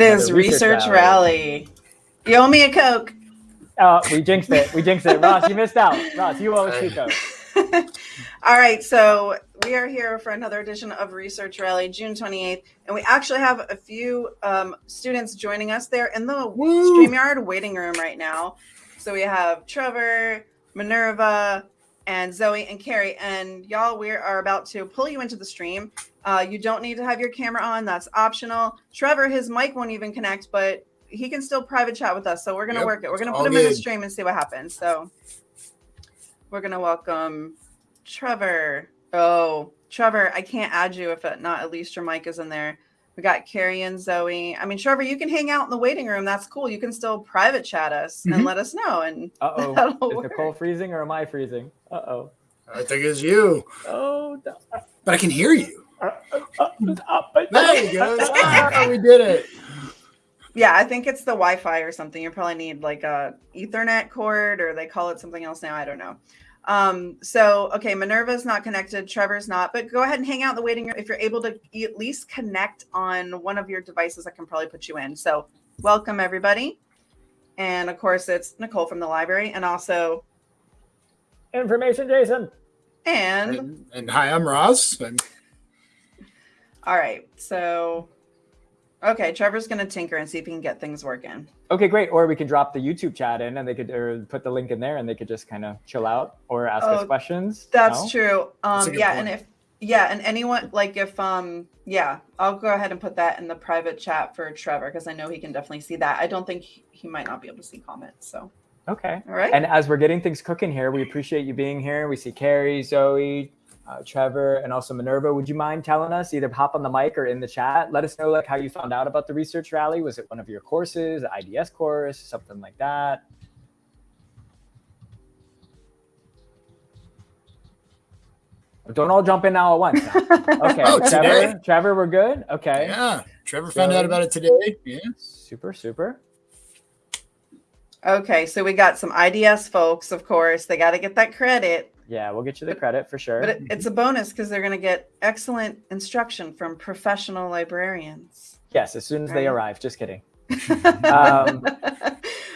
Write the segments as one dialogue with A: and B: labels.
A: It is
B: research
A: research rally. You owe me a Coke.
B: Oh, we jinxed it. We jinxed it. Ross, you missed out. Ross, you owe us two Coke.
A: All right, so we are here for another edition of Research Rally, June 28th, and we actually have a few um, students joining us there in the
C: Woo.
A: StreamYard waiting room right now. So we have Trevor, Minerva, and Zoe and Carrie, and y'all, we are about to pull you into the stream. Uh, you don't need to have your camera on; that's optional. Trevor, his mic won't even connect, but he can still private chat with us. So we're gonna
C: Yep,
A: work it. We're gonna
C: it's
A: put him in the stream and see what happens. So we're gonna welcome Trevor. Oh, Trevor, I can't add you if it, not at least your mic is in there. We got Carrie and Zoe. I mean, Trevor, you can hang out in the waiting room. That's cool. You can still private chat us and
C: Mhm.
A: let us know. And
B: Uh oh.
A: That'll
B: Is
A: work.
B: Nicole freezing or am I freezing? Uh oh.
C: I think it's you,
B: Oh, no.
C: but I can hear you.
B: Uh, uh, uh, uh,
C: There you go. Ah, we did it.
A: yeah, I think it's the Wi-Fi or something. You probably need like a Ethernet cord, or they call it something else now. I don't know. Um, so okay, Minerva's not connected, Trevor's not, but go ahead and hang out in the waiting room. If you're able to at least connect on one of your devices, I can probably put you in. So welcome everybody. And of course it's Nicole from the library and also
B: Information, Jason.
A: and
C: And, and hi, I'm Ross. And
A: all right, so okay, Trevor's gonna tinker and see if he can get things working.
B: Okay, great. Or we can drop the YouTube chat in and they could or put the link in there and they could just kind of chill out or ask us
A: Oh,
B: questions.
A: That's
B: No?
A: true. Um,
C: good
A: yeah,
C: point.
A: and if yeah, and anyone like if um yeah, I'll go ahead and put that in the private chat for Trevor because I know he can definitely see that. I don't think he, he might not be able to see comments. So
B: Okay.
A: all right.
B: And as we're getting things cooking here, we appreciate you being here. We see Carrie, Zoe, uh, Trevor, and also Minerva. Would you mind telling us either hop on the mic or in the chat? Let us know like how you found out about the research rally. Was it one of your courses, IDS course, something like that? Don't all jump in now at once. now. Okay,
C: Oh,
B: Trevor,
C: today?
B: Trevor, we're good. Okay,
C: yeah, Trevor found
B: So-
C: out about it today. Yeah.
B: super, super.
A: okay, so we got some IDS folks, of course. They got to get that credit,
B: Yeah, we'll get you the credit for sure.
A: but it, it's a bonus because they're going to get excellent instruction from professional librarians.
B: yes, as soon as they arrive. Just kidding. Um,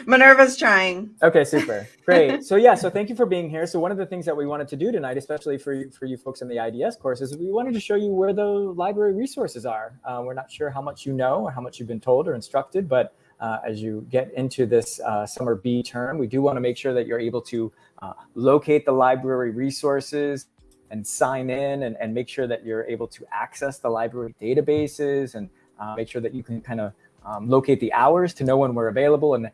A: Minerva's trying.
B: Okay, super. Great. So yeah, so thank you for being here. So one of the things that we wanted to do tonight, especially for you, for you folks in the IDS course, is we wanted to show you where the library resources are. Uh, we're not sure how much you know or how much you've been told or instructed, but uh, as you get into this uh, summer B term, we do want to make sure that you're able to uh, locate the library resources and sign in and, and make sure that you're able to access the library databases and uh, make sure that you can kind of um, locate the hours to know when we're available and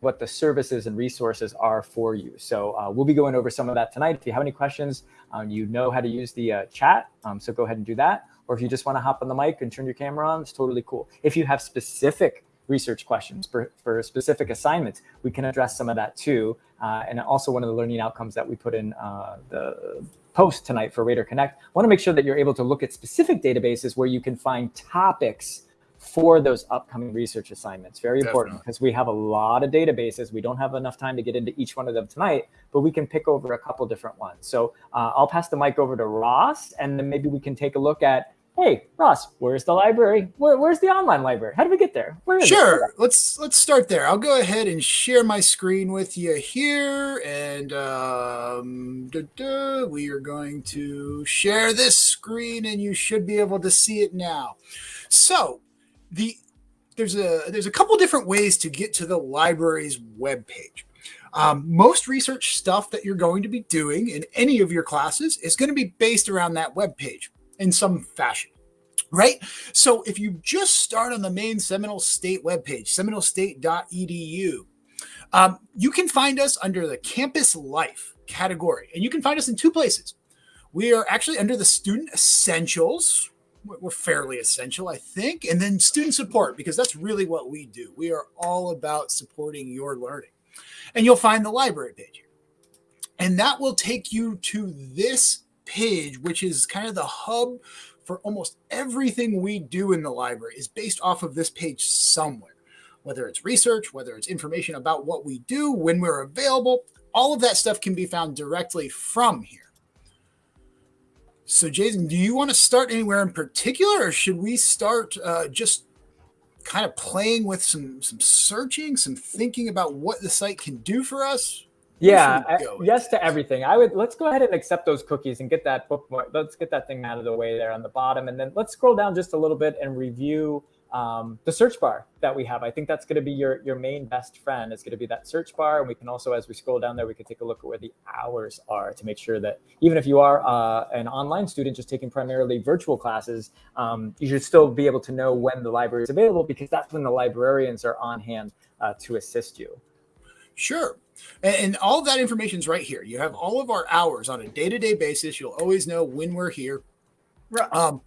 B: what the services and resources are for you. So uh, we'll be going over some of that tonight. If you have any questions, um, you know how to use the uh, chat, um, so go ahead and do that. Or if you just want to hop on the mic and turn your camera on, it's totally cool. If you have specific research questions for, for specific assignments, we can address some of that too. Uh, and also one of the learning outcomes that we put in uh, the post tonight for Raider Connect, I want to make sure that you're able to look at specific databases where you can find topics for those upcoming research assignments. Very important because we have a lot of databases. We don't have enough time to get into each one of them tonight, but we can pick over a couple different ones. So uh, I'll pass the mic over to Ross, and then maybe we can take a look at, hey, Ross, where's the library? Where, where's the online library? How do we get there? Where is it?
C: Sure. Let's let's start there. I'll go ahead and share my screen with you here, and um, we are going to share this screen, and you should be able to see it now. So the there's a there's a couple different ways to get to the library's webpage. Um, most research stuff that you're going to be doing in any of your classes is going to be based around that webpage in some fashion, right? So if you just start on the main Seminole State webpage, seminolestate.edu, um, you can find us under the campus life category, and you can find us in two places. We are actually under the student essentials. We're fairly essential, I think, and then student support, because that's really what we do. We are all about supporting your learning. And you'll find the library page here. And that will take you to this page, which is kind of the hub for almost everything we do in the library is based off of this page somewhere. Whether it's research, whether it's information about what we do, when we're available, all of that stuff can be found directly from here. So, Jason, do you want to start anywhere in particular, or should we start uh, just kind of playing with some some searching, some thinking about what the site can do for us?
B: Yeah, yes to everything. I would let's go ahead and accept those cookies and get that bookmark. Let's get that thing out of the way there on the bottom, and then let's scroll down just a little bit and review um, the search bar that we have. I think that's going to be your your main best friend. It's going to be that search bar, and we can also, as we scroll down there, we can take a look at where the hours are to make sure that even if you are uh, an online student just taking primarily virtual classes, um, you should still be able to know when the library is available because that's when the librarians are on hand uh, to assist you.
C: Sure. And all of that information is right here. You have all of our hours on a day-to-day basis. You'll always know when we're here.
B: Um,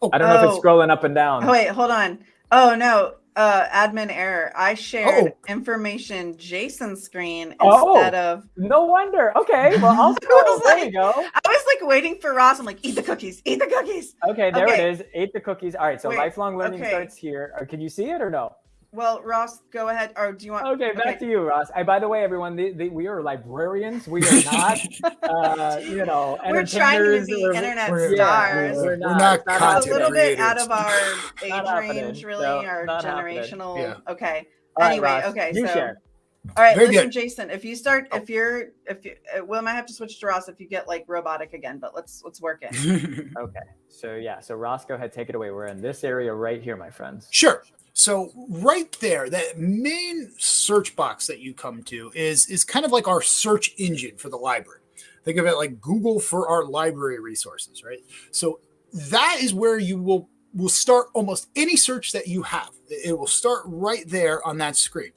B: oh, I don't know oh. if it's oh. scrolling up and down.
A: Oh, wait, hold on. Oh no, uh, admin error. I shared oh. information Jason's screen oh, instead oh, of.
B: No wonder. Okay, well I'll scroll. there like, you go. I
A: was like waiting for Ross. I'm like, eat the cookies, eat the cookies.
B: Okay, there okay. it is. Eat the cookies. All right, so Wait, lifelong learning okay. starts here. Uh, can you see it or no?
A: Well, Ross, go ahead. Or do you want?
B: Okay, back okay. to you, Ross. I, by the way, everyone, the, the, we are librarians. We are not, uh, you know,
A: we're trying to be we're, internet
C: we're,
A: stars.
C: Yeah, we're, not. We're not,
A: not a little bit out of our age range, really, no, our generational. Yeah. Okay. All anyway, right, okay.
B: You
A: so,
B: share.
A: all right, Very listen, good. Jason. If you start, if you're, if you, uh, Will, I have to switch to Ross if you get like robotic again. But let's let's work it.
B: okay. So yeah. So Ross, go ahead, take it away. We're in this area right here, my friends.
C: Sure. So right there, that main search box that you come to is is kind of like our search engine for the library. Think of it like Google for our library resources, right? So that is where you will will start almost any search that you have. It will start right there on that screen.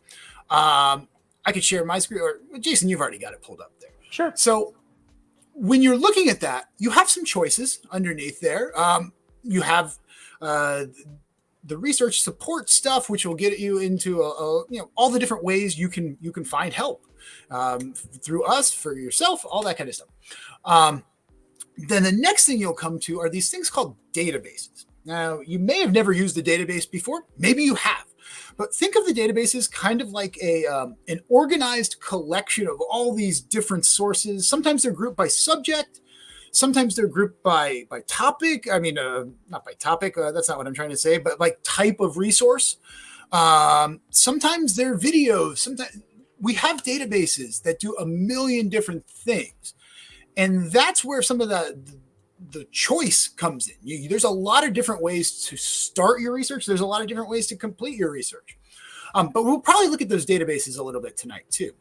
C: Um, I could share my screen, or Jason, you've already got it pulled up there.
B: Sure.
C: So when you're looking at that, you have some choices underneath there. Um, you have uh, the research support stuff, which will get you into a, a, you know all the different ways you can you can find help um, through us for yourself, all that kind of stuff. Um, then the next thing you'll come to are these things called databases. Now, you may have never used a database before, maybe you have, but think of the databases kind of like a um, an organized collection of all these different sources. Sometimes they're grouped by subject, Sometimes they're grouped by by topic. I mean, uh, not by topic. Uh, that's not what I'm trying to say, but like type of resource. Um, sometimes they're videos. Sometimes we have databases that do a million different things, and that's where some of the the choice comes in. You, there's a lot of different ways to start your research. There's a lot of different ways to complete your research. Um, but we'll probably look at those databases a little bit tonight too.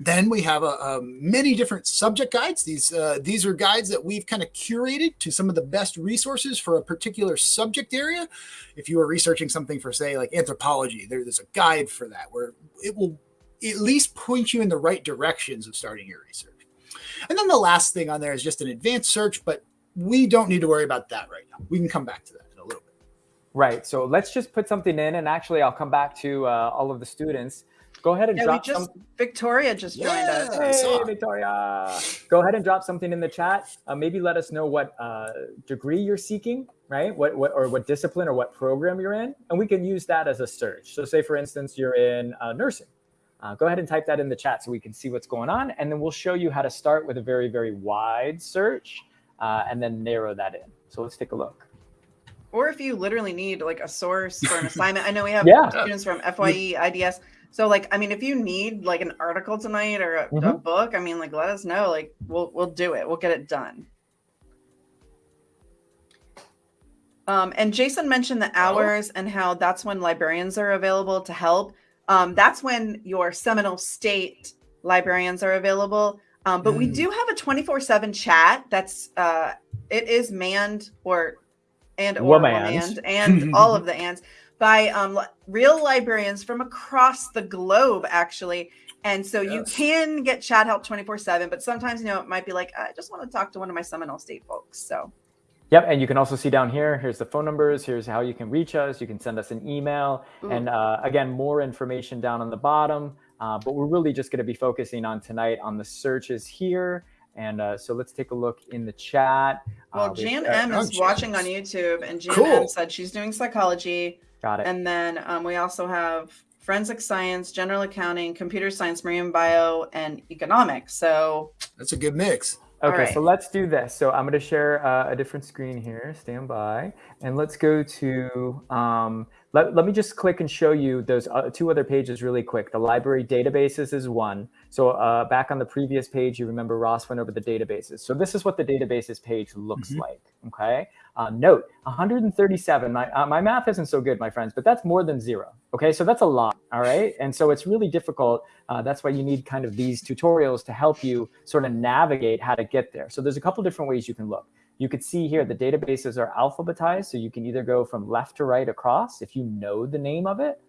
C: Then we have a, many different subject guides. These uh, these are guides that we've kind of curated to some of the best resources for a particular subject area. If you are researching something for say like anthropology, there, there's a guide for that where it will at least point you in the right directions of starting your research. And then the last thing on there is just an advanced search, but we don't need to worry about that right now. We can come back to that in a little bit.
B: Right. So let's just put something in, and actually, I'll come back to uh, all of the students. Go ahead and yeah, drop
A: just, some. Victoria just joined
B: yeah, us. Hey, Victoria. Go ahead and drop something in the chat. Uh, maybe let us know what uh, degree you're seeking, right? What, what or what discipline or what program you're in, and we can use that as a search. So, say for instance, you're in uh, nursing. Uh, go ahead and type that in the chat so we can see what's going on, and then we'll show you how to start with a very very wide search, uh, and then narrow that in. So let's take a look
A: or if you literally need like a source for an assignment. I know we have yeah. students from FYE, IDS so like, I mean, if you need like an article tonight or a, mm-hmm. a, book, I mean, like, let us know. Like, we'll we'll do it. We'll get it done. Um, and Jason mentioned the oh. hours oh. and how that's when librarians are available to help. Um, that's when your Seminole State librarians are available. Um, but mm. we do have a 24/7 chat that's uh, it is manned or and or manned and all of the ands by um, real librarians from across the globe, actually. And so yes. you can get chat help 24 7, but sometimes, you know, it might be like, I just want to talk to one of my Seminole State folks. So,
B: yep. And you can also see down here, here's the phone numbers. Here's how you can reach us. You can send us an email. Ooh. And uh, again, more information down on the bottom. Uh, but we're really just going to be focusing on tonight on the searches here. And uh, so let's take a look in the chat.
A: Well, uh, Jan M is watching on YouTube, and Jan cool. M said she's doing psychology.
B: Got it.
A: And then um, we also have forensic science, general accounting, computer science, marine bio, and economics. So
C: that's a good mix.
B: Okay,
A: right.
B: so let's do this. So I'm going to share uh, a different screen here. Stand by, and let's go to. Um, let, let me just click and show you those uh, two other pages really quick. The library databases is one. So uh, back on the previous page, you remember Ross went over the databases. So this is what the databases page looks
C: Mhm.
B: like. Okay. Uh, note 137. My uh, my math isn't so good, my friends, but that's more than zero. Okay, so that's a lot. All right, and so it's really difficult. Uh, that's why you need kind of these tutorials to help you sort of navigate how to get there. So there's a couple different ways you can look. You could see here the databases are alphabetized, so you can either go from left to right across if you know the name of it,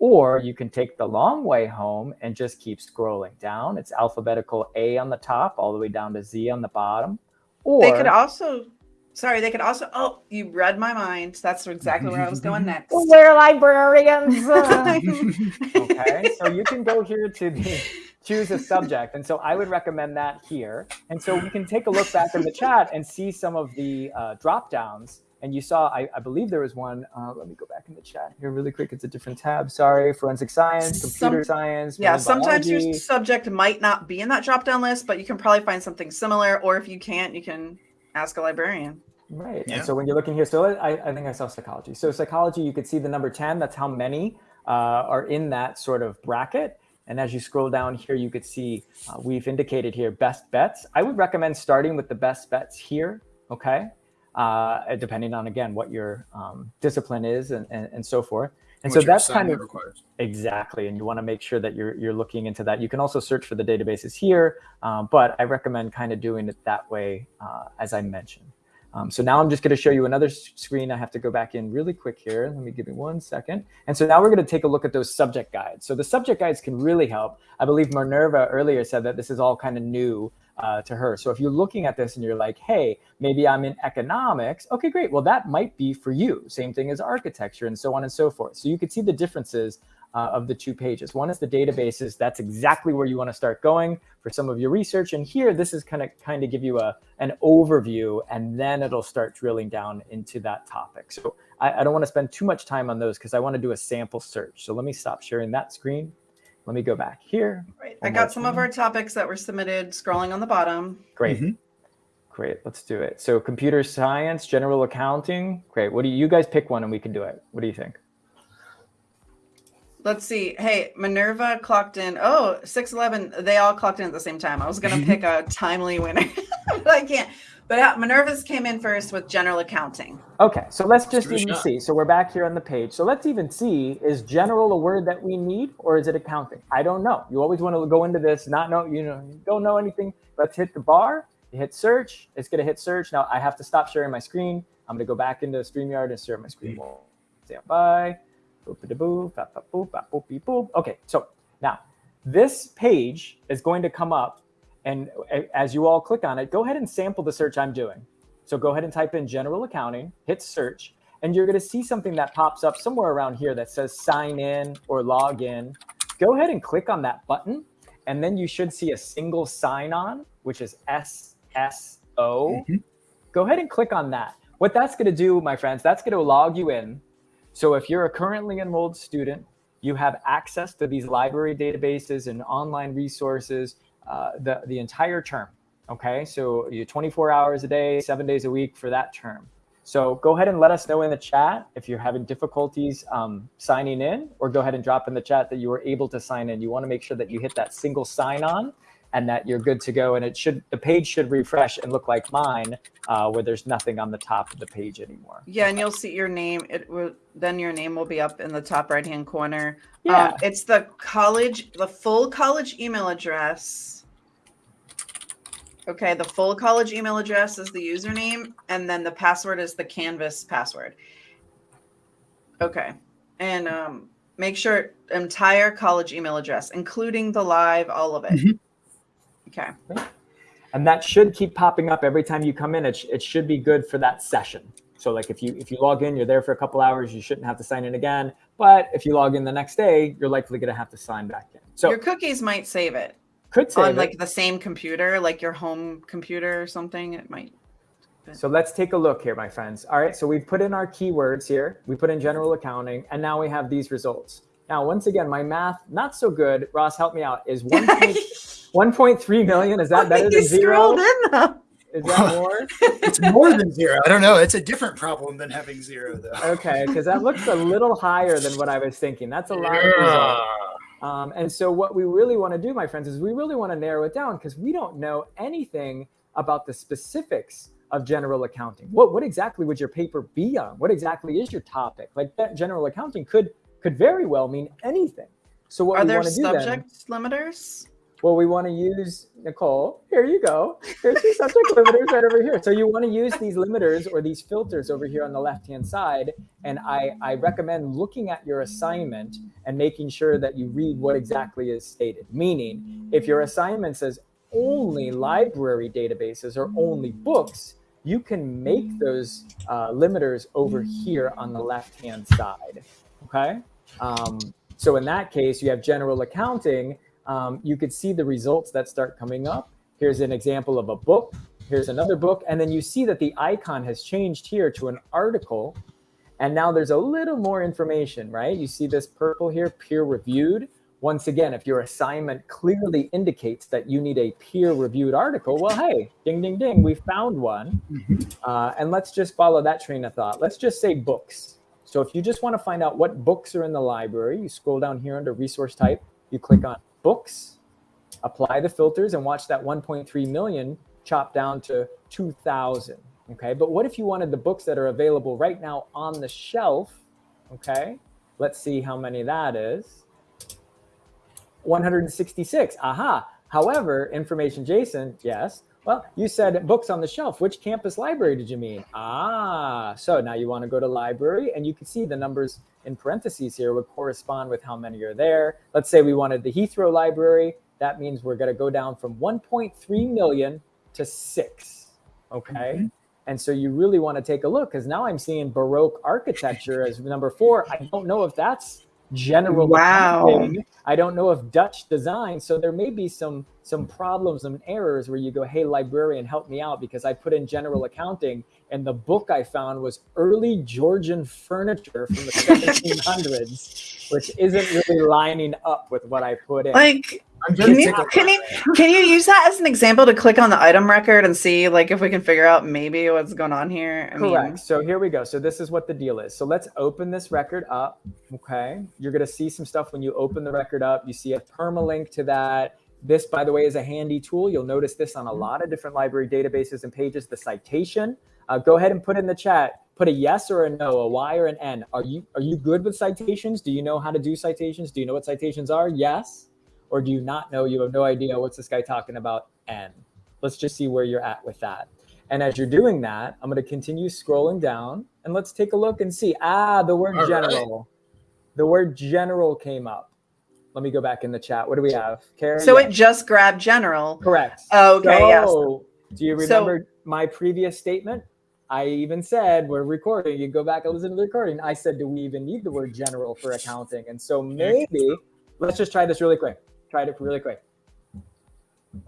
B: or you can take the long way home and just keep scrolling down. It's alphabetical A on the top, all the way down to Z on the bottom. Or
A: They could also, sorry, they could also. Oh, you read my mind. That's exactly where I was going next.
B: we're librarians. okay, so you can go here to the choose a subject. And so I would recommend that here. And so we can take a look back in the chat and see some of the uh, drop downs. And you saw, I, I believe there was one. Uh, let me go back in the chat here really quick. It's a different tab. Sorry. Forensic science, computer
A: Some-
B: science.
A: Yeah, sometimes
B: biology.
A: your subject might not be in that drop down list, but you can probably find something similar. Or if you can't, you can ask a librarian.
B: Right.
C: Yeah.
B: And so when you're looking here, so I, I think I saw psychology. So psychology, you could see the number 10. That's how many uh, are in that sort of bracket. And as you scroll down here, you could see uh, we've indicated here best bets. I would recommend starting with the best bets here. Okay. Uh, depending on, again, what your um, discipline is and, and, and so forth. And
C: What
B: so that's kind of
C: requires.
B: Exactly, and you want to make sure that you're you're looking into that. You can also search for the databases here, um, but I recommend kind of doing it that way, uh, as I mentioned. Um, so now I'm just going to show you another screen. I have to go back in really quick here. Let me give me one second. And so now we're going to take a look at those subject guides. So the subject guides can really help. I believe Minerva earlier said that this is all kind of new uh, to her. So if you're looking at this and you're like, hey, maybe I'm in economics. Okay, great. Well, that might be for you. Same thing as architecture and so on and so forth. So you can see the differences uh, of the two pages. One is the databases. That's exactly where you want to start going for some of your research. And here, this is kind of kind of give you a an overview, and then it'll start drilling down into that topic. So I, I don't want to spend too much time on those because I want to do a sample search. So let me stop sharing that screen. Let me go back here.
A: Right. I got some of our topics that were submitted scrolling on the bottom.
B: Great.
C: Mhm.
B: Great. Let's do it. So computer science, general accounting. Great. What do you, you guys pick one and we can do it? What do you think?
A: Let's see. Hey, Minerva clocked in. Oh, 611. They all clocked in at the same time. I was going to pick a timely winner, but I can't. But uh, Minerva's came in first with general accounting.
B: Okay, so let's just
C: give it a
B: even
C: shot.
B: see. So we're back here on the page. So let's even see, is general a word that we need or is it accounting? I don't know. You always want to go into this, not know, you know, you don't know anything. Let's hit the bar, hit search, it's gonna hit search. Now I have to stop sharing my screen. I'm gonna go back into StreamYard and share my screen. We'll Stand by, boop da boo, bap, bap, boop, bap, boop, beep, boop. Okay, so now this page is going to come up and as you all click on it, go ahead and sample the search I'm doing. So go ahead and type in general accounting, hit search, and you're going to see something that pops up somewhere around here that says sign in or log in. Go ahead and click on that button, and then you should see a single sign on, which is SSO.
C: Mhm.
B: Go ahead and click on that. What that's going to do, my friends, that's going to log you in. So if you're a currently enrolled student, you have access to these library databases and online resources uh, the, the entire term. Okay, so you're 24 hours a day, seven days a week for that term. So go ahead and let us know in the chat if you're having difficulties um, signing in, or go ahead and drop in the chat that you were able to sign in. You want to make sure that you hit that single sign on and that you're good to go. And it should the page should refresh and look like mine, uh, where there's nothing on the top of the page anymore.
A: Yeah, and you'll see your name. It will then your name will be up in the top right hand corner.
B: Yeah.
A: Um, it's the college, the full college email address. Okay, the full college email address is the username, and then the password is the Canvas password. Okay, and um, make sure entire college email address, including the live, all of it.
C: Mhm.
A: Okay.
B: and that should keep popping up every time you come in. It, sh- it should be good for that session. So like if you if you log in, you're there for a couple hours, you shouldn't have to sign in again. But if you log in the next day, you're likely going to have to sign back in. So
A: your cookies might save it
B: could save
A: on
B: it.
A: like the same computer, like your home computer or something. It might.
B: So let's take a look here, my friends. All right, so we've put in our keywords here. We put in general accounting, and now we have these results. Now, once again, my math not so good. Ross, help me out. Is one point one point three million? Is that better than zero?
A: in though.
B: Is that more?
C: it's more than zero. I don't know. It's a different problem than having zero, though.
B: Okay, because that looks a little higher than what I was thinking. That's a lot of results. Um, and so what we really want to do, my friends, is we really want to narrow it down because we don't know anything about the specifics of general accounting. What what exactly would your paper be on? What exactly is your topic? Like that general accounting could could very well mean anything. So what
A: Are
B: we
A: there
B: want to do then,
A: subject limiters?
B: Well, we want to use Nicole. Here you go. There's your subject limiters right over here. So you want to use these limiters or these filters over here on the left-hand side. And I, I recommend looking at your assignment and making sure that you read what exactly is stated. Meaning, if your assignment says only library databases or only books, you can make those uh, limiters over here on the left-hand side. Okay. Um, so in that case, you have general accounting um, you could see the results that start coming up. Here's an example of a book. Here's another book. And then you see that the icon has changed here to an article. And now there's a little more information, right? You see this purple here, peer reviewed. Once again, if your assignment clearly indicates that you need a peer reviewed article, well, hey, ding, ding, ding, we found one. Uh, and let's just follow that train of thought. Let's just say books. So if you just want to find out what books are in the library, you scroll down here under resource type, you click on books, apply the filters and watch that 1.3 million chop down to 2000. Okay. But what if you wanted the books that are available right now on the shelf? Okay. Let's see how many that is. 166. Aha. However, information Jason, yes. Well, you said books on the shelf. Which campus library did you mean? Ah, so now you want to go to library and you can see the numbers in parentheses here would correspond with how many are there. Let's say we wanted the Heathrow library. That means we're going to go down from 1.3 million to six. Okay. Mm-hmm. And so you really want to take a look because now I'm seeing Baroque architecture as number four. I don't know if that's general
A: wow.
B: Accounting. I don't know if Dutch design. So there may be some some problems and errors where you go, hey, librarian, help me out because I put in general accounting and the book I found was early Georgian furniture from the 1700s, which isn't really lining up with what I put in.
A: Like, can you, can you can you use that as an example to click on the item record and see like if we can figure out maybe what's going on here?
B: I Correct. Mean, so here we go. So this is what the deal is. So let's open this record up. Okay, you're gonna see some stuff when you open the record up. You see a permalink to that. This, by the way, is a handy tool. You'll notice this on a lot of different library databases and pages. The citation. Uh, go ahead and put in the chat. Put a yes or a no, a Y or an N. Are you are you good with citations? Do you know how to do citations? Do you know what citations are? Yes or do you not know? You have no idea what's this guy talking about? N. Let's just see where you're at with that. And as you're doing that, I'm going to continue scrolling down and let's take a look and see. Ah, the word All general. Right. The word general came up. Let me go back in the chat. What do we have?
A: Karen? So it just grabbed general.
B: Correct.
A: Okay. So,
B: yes. Do you remember so, my previous statement? I even said we're recording. You go back and listen to the recording. I said, do we even need the word general for accounting? And so maybe let's just try this really quick Try it really quick.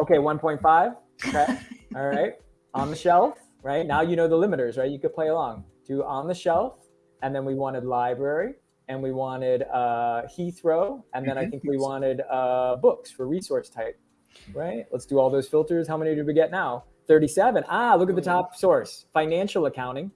B: Okay, 1.5. Okay. All right. On the shelf, right? Now you know the limiters, right? You could play along. Do on the shelf, and then we wanted library, and we wanted uh, Heathrow, and then I think we wanted uh, books for resource type, right? Let's do all those filters. How many did we get now? 37. Ah, look at the top source. Financial accounting,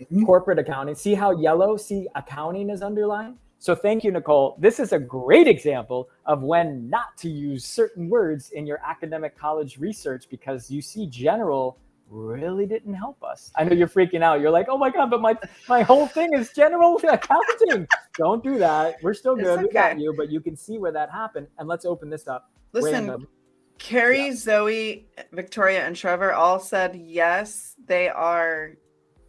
B: mm-hmm. corporate accounting. See how yellow, see accounting is underlined? So thank you, Nicole. This is a great example of when not to use certain words in your academic college research because you see general really didn't help us. I know you're freaking out. You're like, oh my God, but my my whole thing is general accounting. Don't do that. We're still good. Okay. We got you, but you can see where that happened. And let's open this up.
A: Listen, Random. Carrie, yeah. Zoe, Victoria, and Trevor all said yes. They are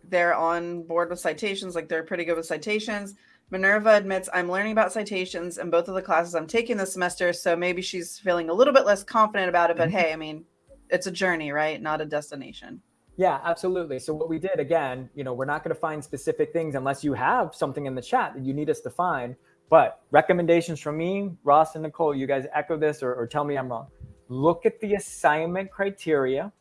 A: they're on board with citations, like they're pretty good with citations. Minerva admits I'm learning about citations in both of the classes I'm taking this semester, so maybe she's feeling a little bit less confident about it. But mm-hmm. hey, I mean, it's a journey, right? Not a destination.
B: Yeah, absolutely. So what we did again, you know, we're not going to find specific things unless you have something in the chat that you need us to find. But recommendations from me, Ross and Nicole, you guys echo this or, or tell me I'm wrong. Look at the assignment criteria.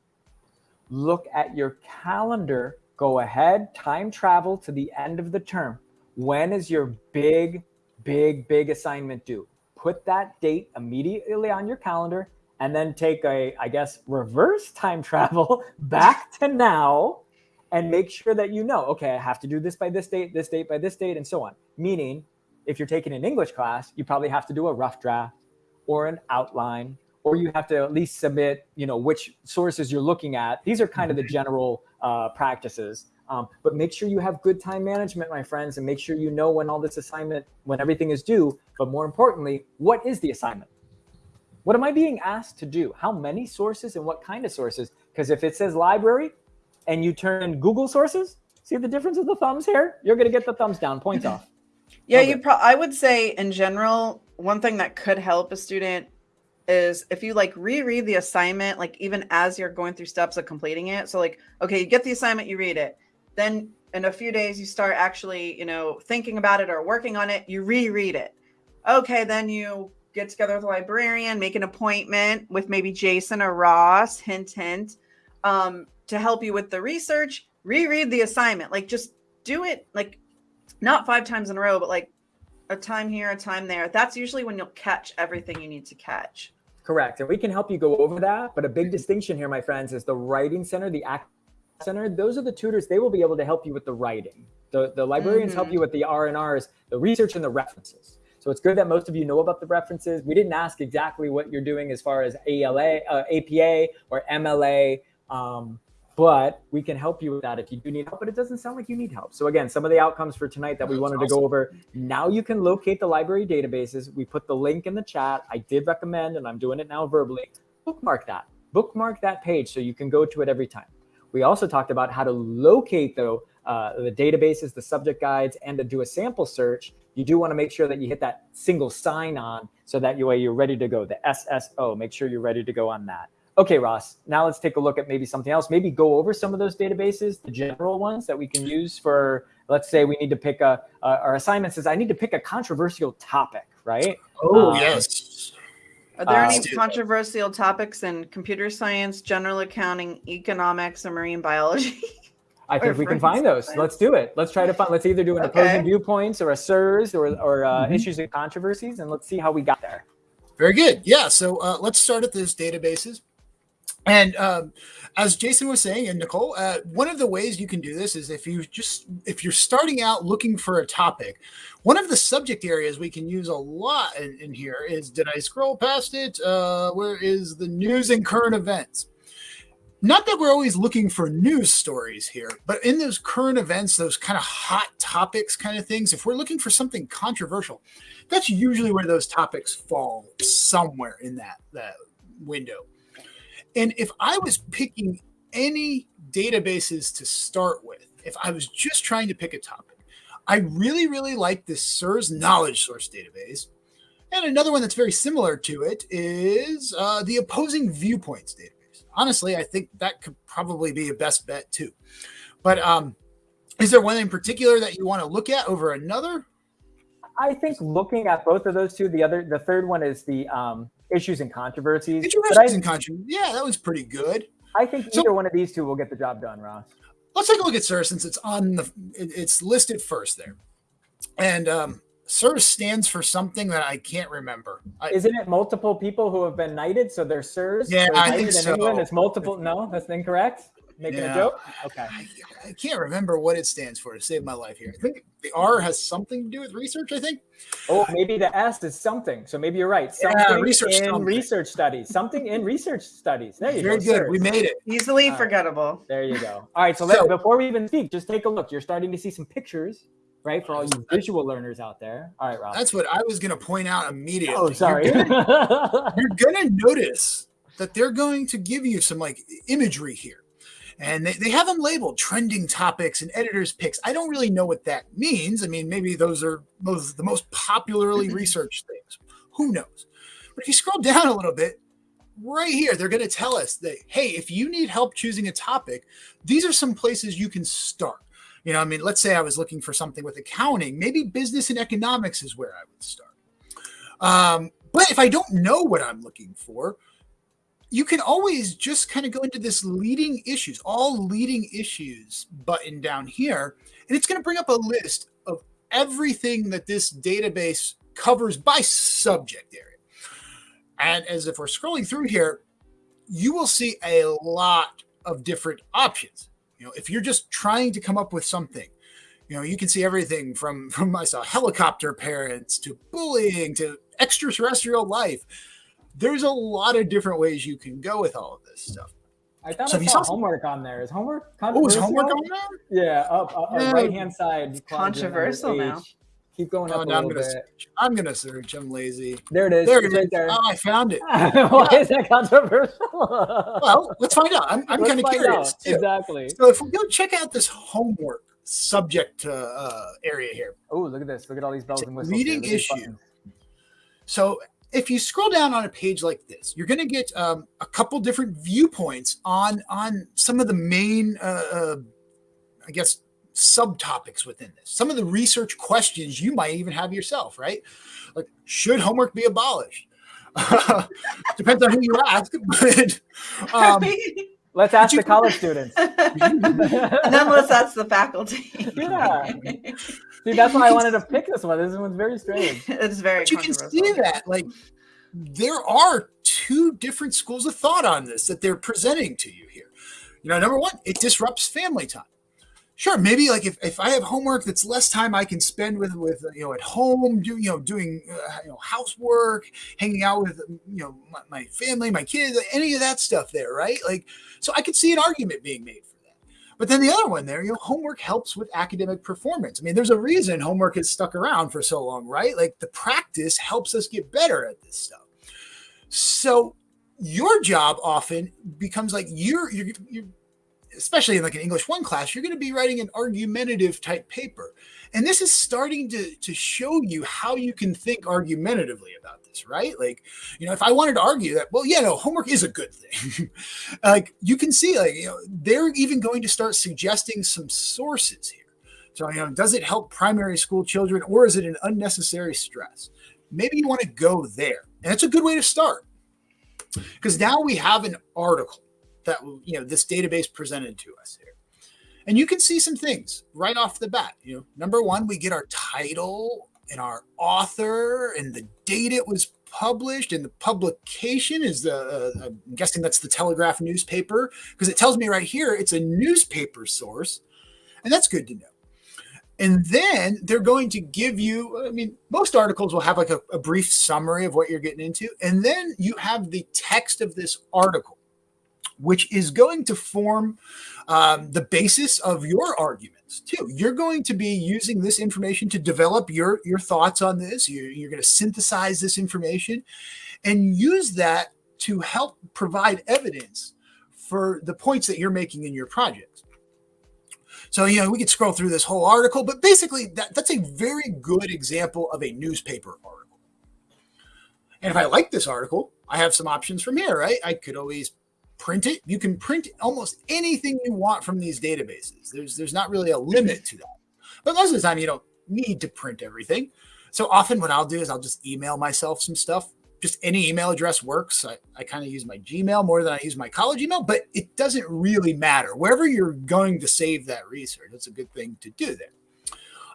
B: Look at your calendar. Go ahead, time travel to the end of the term when is your big, big, big assignment due? Put that date immediately on your calendar and then take a, I guess, reverse time travel back to now and make sure that you know, okay, I have to do this by this date, this date by this date, and so on. Meaning, if you're taking an English class, you probably have to do a rough draft or an outline, or you have to at least submit, you know, which sources you're looking at. These are kind of the mm-hmm. general uh, practices. Um, but make sure you have good time management, my friends, and make sure you know when all this assignment, when everything is due. But more importantly, what is the assignment? What am I being asked to do? How many sources and what kind of sources? Because if it says library and you turn in Google sources, see the difference of the thumbs here? You're going to get the thumbs down, points off.
A: Yeah, you. Pro- I would say in general, one thing that could help a student is if you like reread the assignment, like even as you're going through steps of completing it. So like, okay, you get the assignment, you read it, then in a few days you start actually, you know, thinking about it or working on it. You reread it. Okay, then you get together with a librarian, make an appointment with maybe Jason or Ross, hint, hint, um, to help you with the research, reread the assignment. Like just do it like not five times in a row, but like a time here, a time there. That's usually when you'll catch everything you need to catch.
B: Correct. And we can help you go over that. But a big distinction here, my friends, is the writing center, the act center. Those are the tutors. They will be able to help you with the writing. The, the librarians mm-hmm. help you with the R and R's, the research and the references. So it's good that most of you know about the references. We didn't ask exactly what you're doing as far as ALA, uh, APA or MLA, um, but we can help you with that if you do need help. But it doesn't sound like you need help. So again, some of the outcomes for tonight that we wanted awesome. to go over. Now you can locate the library databases. We put the link in the chat. I did recommend, and I'm doing it now verbally. Bookmark that. Bookmark that page so you can go to it every time. We also talked about how to locate the, uh, the databases, the subject guides, and to do a sample search you do want to make sure that you hit that single sign on so that way you're ready to go. The SSO, make sure you're ready to go on that. Okay, Ross, now let's take a look at maybe something else. Maybe go over some of those databases, the general ones that we can use for, let's say we need to pick a, uh, our assignment says, I need to pick a controversial topic, right?
C: Oh, um, yes.
A: Are there uh, any controversial topics in computer science, general accounting, economics, or marine biology?
B: I think we can find those. Let's do it. Let's try to find. Let's either do an okay. opposing viewpoints or a SIRS or or uh, mm-hmm. issues and controversies, and let's see how we got there.
C: Very good. Yeah. So uh, let's start at those databases. And um, as Jason was saying, and Nicole, uh, one of the ways you can do this is if you just if you're starting out looking for a topic, one of the subject areas we can use a lot in, in here is did I scroll past it? Uh, where is the news and current events? not that we're always looking for news stories here, but in those current events, those kind of hot topics kind of things, if we're looking for something controversial, that's usually where those topics fall somewhere in that, that window. And if I was picking any databases to start with, if I was just trying to pick a topic, I really, really like this SIRS knowledge source database. And another one that's very similar to it is uh, the opposing viewpoints database honestly, I think that could probably be a best bet too. But um, is there one in particular that you want to look at over another?
B: I think looking at both of those two, the other, the third one is the um, issues and controversies.
C: Issues and controversies. Yeah, that was pretty good.
B: I think either so, one of these two will get the job done, Ross.
C: Let's take a look at Sir since it's on the, it's listed first there. And um, SIRS stands for something that I can't remember. I,
B: Isn't it multiple people who have been knighted? So they're SIRS?
C: Yeah, I think so.
B: England. It's multiple. No, that's incorrect. Making yeah. a joke? Okay. I,
C: I, can't remember what it stands for to save my life here. I think the R has something to do with research, I think.
B: Oh, maybe the S is something. So maybe you're right. Something yeah, research in something. research studies. Something in research studies. There you
C: Very
B: go.
C: Very good. We made it.
A: Easily forgettable.
B: There you go. All right. So, so before we even speak, just take a look. You're starting to see some pictures right? For all you visual learners out there. All right, Rob.
C: That's what I was going to point out immediately.
B: Oh, sorry.
C: You're going to notice that they're going to give you some like imagery here. And they, they have them labeled trending topics and editors picks. I don't really know what that means. I mean, maybe those are those the most popularly researched things. Who knows? But if you scroll down a little bit, right here, they're going to tell us that, hey, if you need help choosing a topic, these are some places you can start. You know, I mean, let's say I was looking for something with accounting, maybe business and economics is where I would start. Um, but if I don't know what I'm looking for, you can always just kind of go into this leading issues, all leading issues button down here, and it's going to bring up a list of everything that this database covers by subject area. And as if we're scrolling through here, you will see a lot of different options. You know, if you're just trying to come up with something, you know, you can see everything from from I saw helicopter parents to bullying to extraterrestrial life. There's a lot of different ways you can go with all of this stuff.
B: I thought so I saw homework on there. Is homework
C: Oh, is homework on there?
B: Yeah, up, up, yeah. right hand side.
A: Controversial now.
B: Keep going oh, up a little I'm
C: gonna
B: bit.
C: Search. I'm gonna search. I'm lazy.
B: There it is.
C: There it
B: right
C: is.
B: there.
C: Oh, I found it.
B: Why yeah. is that controversial?
C: well, let's find out. I'm, I'm kind of curious.
B: Exactly.
C: So if we go check out this homework subject uh, area here.
B: Oh, look at this. Look at all these bells and whistles.
C: Reading issue. So if you scroll down on a page like this, you're going to get um, a couple different viewpoints on on some of the main, uh, uh, I guess, subtopics within this. Some of the research questions you might even have yourself, right? Like, should homework be abolished? depends on who you ask. But, um,
B: let's ask the college students.
A: and then let's ask the faculty.
B: yeah. See, that's why I wanted to pick this one. This one's very strange.
A: It's very.
C: But you can see that, like, there are two different schools of thought on this that they're presenting to you here. You know, number one, it disrupts family time sure maybe like if, if i have homework that's less time i can spend with with you know at home doing you know doing uh, you know housework hanging out with you know my, my, family my kids any of that stuff there right like so i could see an argument being made for that but then the other one there you know homework helps with academic performance. I mean there's a reason homework has stuck around for so long right? Like the practice helps us get better at this stuff. So your job often becomes like you're you're, you're especially in like an English one class, you're going to be writing an argumentative type paper. And this is starting to, to show you how you can think argumentatively about this, right? Like, you know, if I wanted to argue that, well, yeah, no, homework is a good thing. like you can see, like, you know, they're even going to start suggesting some sources here. So, you know, does it help primary school children or is it an unnecessary stress? Maybe you want to go there. And it's a good way to start. Because now we have an article that you know this database presented to us here. And you can see some things right off the bat. You know, number one, we get our title and our author and the date it was published and the publication is the uh, I'm guessing that's the Telegraph newspaper because it tells me right here it's a newspaper source, and that's good to know. And then they're going to give you, I mean, most articles will have like a, a brief summary of what you're getting into. And then you have the text of this article which is going to form um, the basis of your arguments too. You're going to be using this information to develop your your thoughts on this. You're, you're going to synthesize this information and use that to help provide evidence for the points that you're making in your project. So, you know, we could scroll through this whole article, but basically that, that's a very good example of a newspaper article. And if I like this article, I have some options from here, right? I could always print it. You can print almost anything you want from these databases. There's there's not really a limit to that. But most of the time you don't need to print everything. So often what I'll do is I'll just email myself some stuff. Just any email address works. I, I kind of use my Gmail more than I use my college email, but it doesn't really matter. Wherever you're going to save that research, that's a good thing to do there.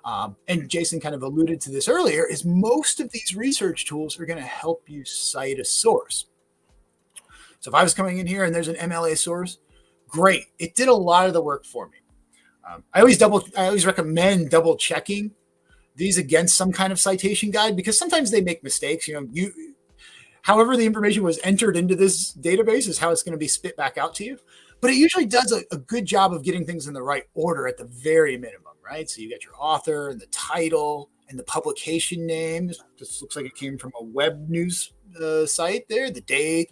C: Um, and Jason kind of alluded to this earlier, is most of these research tools are going to help you cite a source. So if I was coming in here and there's an MLA source, great. It did a lot of the work for me. Um, I always double, I always recommend double checking these against some kind of citation guide because sometimes they make mistakes. You know, you, however, the information was entered into this database is how it's going to be spit back out to you. But it usually does a, a good job of getting things in the right order at the very minimum, right? So you get your author and the title and the publication name. This looks like it came from a web news uh, site there, the date,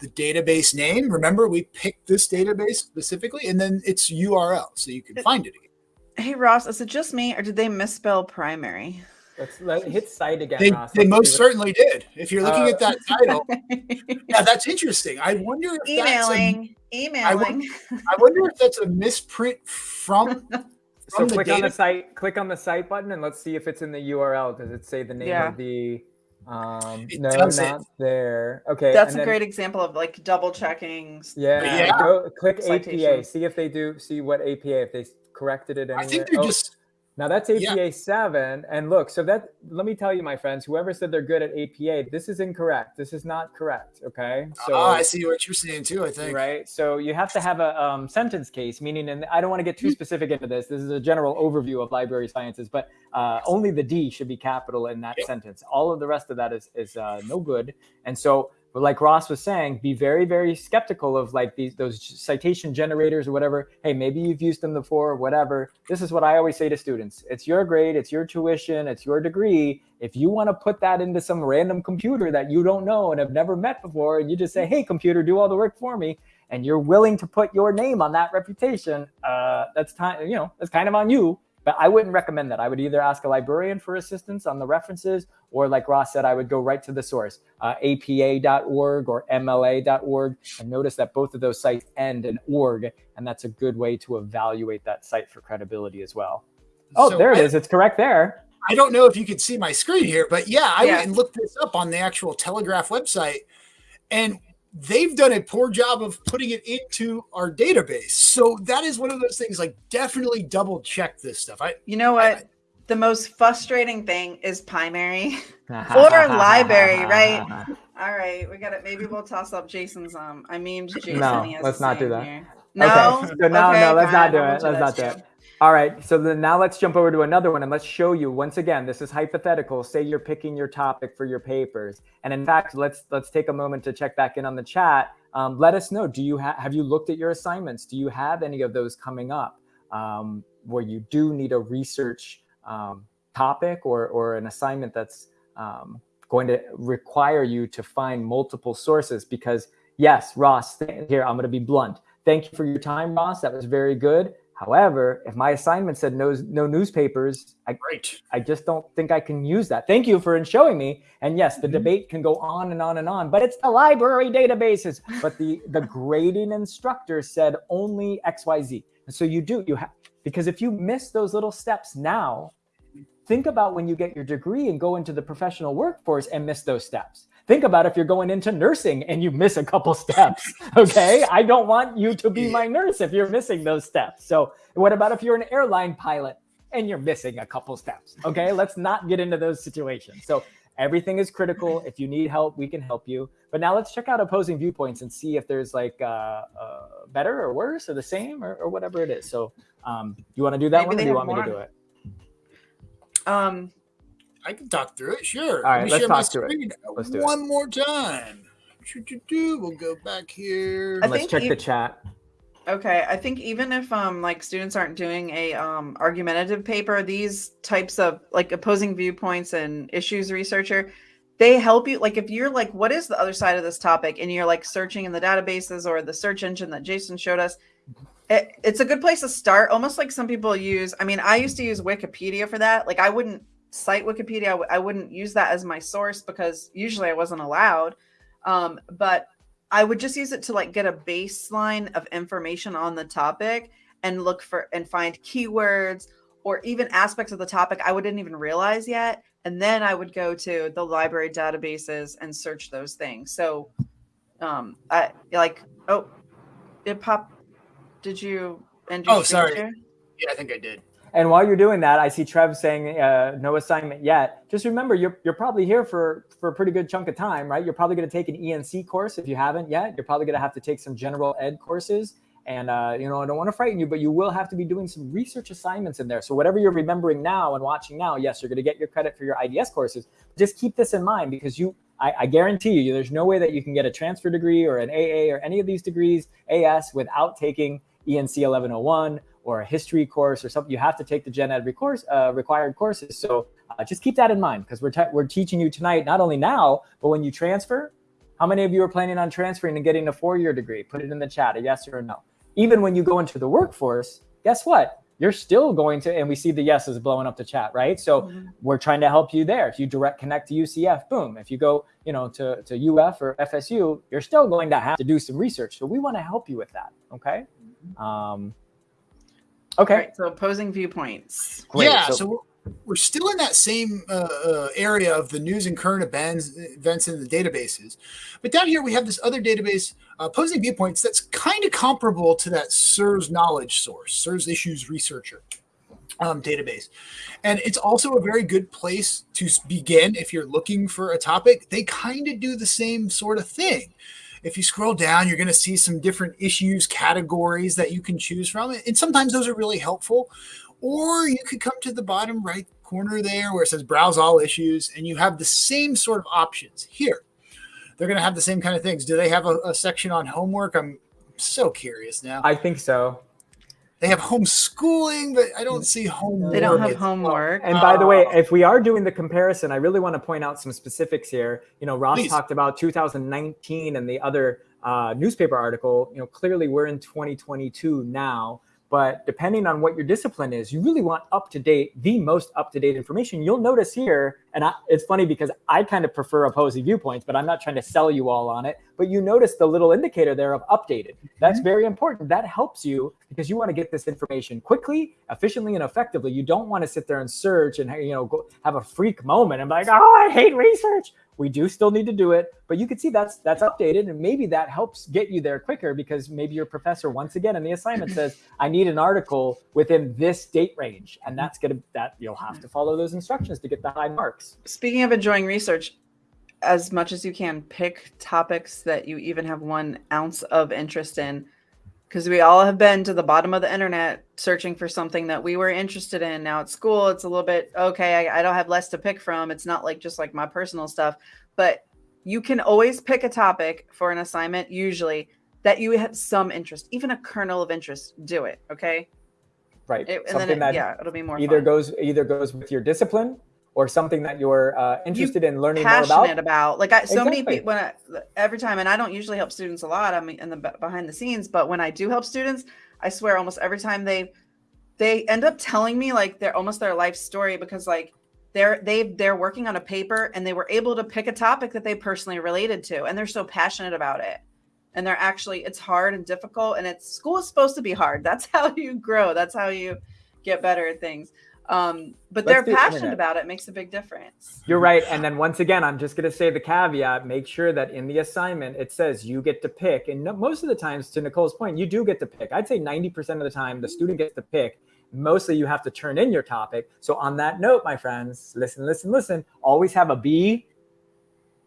C: the database name. Remember, we picked this database specifically, and then its URL, so you can find it again.
A: Hey Ross, is it just me, or did they misspell primary?
B: Let's let, hit cite again.
C: They,
B: Ross.
C: they most certainly did. If you're looking uh, at that title, yeah, that's interesting. I wonder if
A: emailing, a, emailing.
C: I wonder, I wonder if that's a misprint from.
B: so click on the cite. Click on the cite button, and let's see if it's in the URL. Does it say the name yeah. of the um, it no, not it. there. Okay,
A: that's a then, great example of like double checking.
B: Yeah, yeah. Go, click citation. APA. See if they do. See what APA if they corrected it. Anywhere.
C: I think they're oh, just
B: Now that's APA
C: Yeah.
B: 7. And look, so that, let me tell you, my friends, whoever said they're good at APA, this is incorrect. This is not correct. Okay. So,
C: Ah, I see what you're saying too. I think.
B: right. So you have to have a um, sentence case, meaning, and I don't want to get too specific into this. This is a general overview of library sciences, but uh, only the D should be capital in that
C: Yeah.
B: sentence. All of the rest of that is, is uh, no good. And so, but like Ross was saying, be very, very skeptical of like these those citation generators or whatever. Hey, maybe you've used them before, or whatever. This is what I always say to students: it's your grade, it's your tuition, it's your degree. If you want to put that into some random computer that you don't know and have never met before, and you just say, "Hey, computer, do all the work for me," and you're willing to put your name on that reputation, uh, that's time. You know, that's kind of on you. But I wouldn't recommend that. I would either ask a librarian for assistance on the references, or like Ross said, I would go right to the source, uh, apa.org or mla.org. And notice that both of those sites end in org, and that's a good way to evaluate that site for credibility as well. Oh,
C: So
B: there it
C: I-
B: is. It's correct there.
C: I don't know if you could see my screen here, but yeah, I
A: Yeah.
C: went and looked this up on the actual Telegraph website, and they've done a poor job of putting it into our database. So that is one of those things. Like, definitely double check this stuff. I
A: You know what? The most frustrating thing is primary. Or library, right? All right, we got it. Maybe we'll toss up Jason's. Um, I mean Jason.
B: No,
A: he has
B: let's not do that.
A: here. No,
B: Okay, so now,
A: Okay,
B: no, let's not do it.
A: won't
B: Let's not do it. All right. So then now let's jump over to another one and let's show you once again. This is hypothetical. Say you're picking your topic for your papers, and in fact, let's let's take a moment to check back in on the chat. Um, let us know. Do you ha- have you looked at your assignments? Do you have any of those coming up um, where you do need a research um, topic or or an assignment that's um, going to require you to find multiple sources? Because yes, Ross, here I'm going to be blunt. Thank you for your time, Ross. That was very good. However, if my assignment said no, no newspapers, I,
C: right.
B: I just don't think I can use that. Thank you for showing me. And yes, the
C: Mhm.
B: debate can go on and on and on, but it's the library databases. But the the grading instructor said only XYZ. And so you do you have because if you miss those little steps now, think about when you get your degree and go into the professional workforce and miss those steps. Think about if you're going into nursing and you miss a couple steps. Okay. I don't want you to be my nurse if you're missing those steps. So, what about if you're an airline pilot and you're missing a couple steps? Okay. Let's not get into those situations. So, everything is critical. If you need help, we can help you. But now let's check out opposing viewpoints and see if there's like uh, uh, better or worse or the same or, or whatever it is. So, um, you want to do that
A: Maybe
B: one or do you want me to do it?
A: Um,
C: I can talk through it. Sure.
B: All right,
C: Let me
B: let's
C: share my
B: talk through it. Let's do it.
C: one more time. We'll go back here.
A: I
B: Let's check
A: you-
B: the chat.
A: okay, I think even if um like students aren't doing a um argumentative paper, these types of like opposing viewpoints and issues researcher, they help you. Like if you're like, what is the other side of this topic, and you're like searching in the databases or the search engine that Jason showed us. It, it's a good place to start. Almost like some people use. I mean, I used to use Wikipedia for that. Like I wouldn't cite Wikipedia. I w- I wouldn't use that as my source because usually I wasn't allowed. Um, but I would just use it to like get a baseline of information on the topic and look for and find keywords or even aspects of the topic I wouldn't even realize yet. And then I would go to the library databases and search those things. So um I like oh it popped did you end your
C: Oh, sorry.
A: share?
C: Yeah, I think I did.
B: And while you're doing that, I see Trev saying uh, no assignment yet. Just remember, you're you're probably here for for a pretty good chunk of time, right? You're probably going to take an ENC course if you haven't yet. You're probably going to have to take some general ed courses. And uh, you know, I don't want to frighten you, but you will have to be doing some research assignments in there. So whatever you're remembering now and watching now, yes, you're going to get your credit for your IDS courses. Just keep this in mind because you, I, I guarantee you, there's no way that you can get a transfer degree or an AA or any of these degrees AS without taking ENC 1101 or a history course or something. You have to take the gen ed course, uh, required courses. So uh, just keep that in mind because we're, we're teaching you tonight, not only now, but when you transfer. How many of you are planning on transferring and getting a four year degree? Put it in the chat, a yes or a no. Even when you go into the workforce, guess what? You're still going to, and we see the yeses blowing up the chat, right? So
A: Mhm.
B: we're trying to help you there. If you direct connect to UCF, boom. If you go, you know, to, to UF or FSU, you're still going to have to do some research. So we want to help you with that. Okay. Um, okay.
A: Right, so opposing viewpoints.
B: Great.
C: Yeah,
B: So-
C: so, we're, we're still in that same uh, uh, area of the news and current events, events in the databases. But down here, we have this other database, uh, Opposing Viewpoints, that's kind of comparable to that SIRS knowledge source, SIRS Issues Researcher. um, database. And it's also a very good place to begin if you're looking for a topic. They kind of do the same sort of thing. If you scroll down, you're going to see some different issues, categories that you can choose from. And sometimes those are really helpful. Or you could come to the bottom right corner there where it says browse all issues, and you have the same sort of options here. They're going to have the same kind of things. Do they have a, a section on homework? I'm so curious now.
B: I think so.
C: They have homeschooling, but I don't see homework.
A: They don't have homework.
B: And by the way, if we are doing the comparison, I really want to point out some specifics here. You know, Ross
C: Please.
B: talked about 2019 and the other uh, newspaper article. You know, clearly we're in 2022 now. But depending on what your discipline is, you really want up to date, the most up to date information. You'll notice here, and I, it's funny because I kind of prefer opposing viewpoints, but I'm not trying to sell you all on it. But you notice the little indicator there of updated. That's mm-hmm. very important. That helps you because you want to get this information quickly, efficiently, and effectively. You don't want to sit there and search and you know go have a freak moment and be like, oh, I hate research. We do still need to do it, but you can see that's that's updated, and maybe that helps get you there quicker because maybe your professor once again in the assignment says, I need an article within this date range, and that's gonna that you'll have to follow those instructions to get the high marks.
A: Speaking of enjoying research, as much as you can, pick topics that you even have one ounce of interest in. Because we all have been to the bottom of the internet searching for something that we were interested in. Now at school, it's a little bit okay. I, I don't have less to pick from. It's not like just like my personal stuff, but you can always pick a topic for an assignment, usually that you have some interest, even a kernel of interest. Do it. Okay.
B: Right.
A: It, and
B: Something
A: then, it,
B: that
A: yeah, it'll be more
B: either
A: fun.
B: goes either goes with your discipline or something that you're uh, interested in learning more
A: passionate
B: about.
A: about. Like I, so many people, when I, every time, and I don't usually help students a lot. I'm in the behind the scenes, but when I do help students, I swear almost every time they they end up telling me like they're almost their life story because like they're they they're working on a paper and they were able to pick a topic that they personally related to and they're so passionate about it and they're actually it's hard and difficult and it's school is supposed to be hard that's how you grow that's how you get better at things um but
B: Let's
A: they're passionate
B: internet.
A: about it makes a big difference
B: You're right. And then once again, I'm just going to say the caveat make sure that in the assignment it says you get to pick. And most of the times, to Nicole's point, you do get to pick. I'd say 90% of the time, the student gets to pick. Mostly you have to turn in your topic. So, on that note, my friends, listen, listen, listen. Always have a B,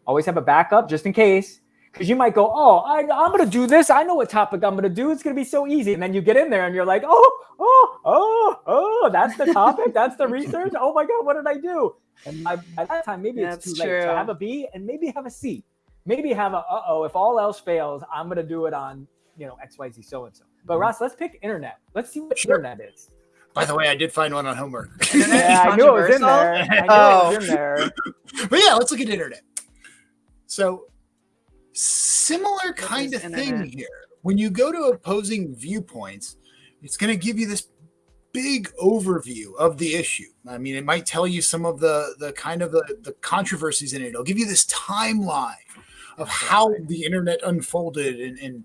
B: always have a backup just in case. Because you might go, oh, I, I'm going to do this. I know what topic I'm going to do. It's going to be so easy. And then you get in there and you're like, oh, oh, oh, oh, that's the topic. that's the research. Oh my God, what did I do? And by, by that time, maybe it's
A: That's
B: too late. So
A: true.
B: have a B and maybe have a C. Maybe have a, uh oh, if all else fails, I'm going to do it on, you know, XYZ so and so. But Ross, let's pick internet. Let's see what
C: Sure.
B: internet is.
C: By the way, I did find one on homework.
B: Yeah, I knew it was in there. I knew
A: Oh.
B: it was in there.
C: but yeah, let's look at internet. So similar kind of thing here. When you go to opposing viewpoints, it's going to give you this big overview of the issue. I mean, it might tell you some of the the kind of the, the controversies in it. It'll give you this timeline of how the internet unfolded and, and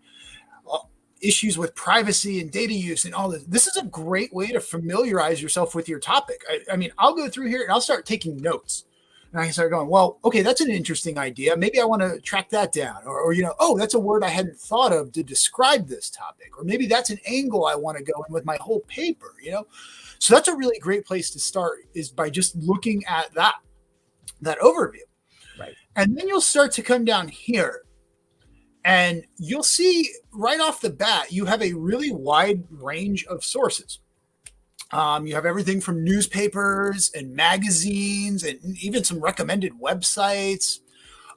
C: uh, issues with privacy and data use and all this. This is a great way to familiarize yourself with your topic. I, I mean, I'll go through here and I'll start taking notes. And I started going, well, okay, that's an interesting idea. Maybe I want to track that down. Or, or, you know, oh, that's a word I hadn't thought of to describe this topic. Or maybe that's an angle I want to go in with my whole paper, you know? So that's a really great place to start is by just looking at that, that overview.
B: Right.
C: And then you'll start to come down here and you'll see right off the bat, you have a really wide range of sources. Um, you have everything from newspapers and magazines and even some recommended websites.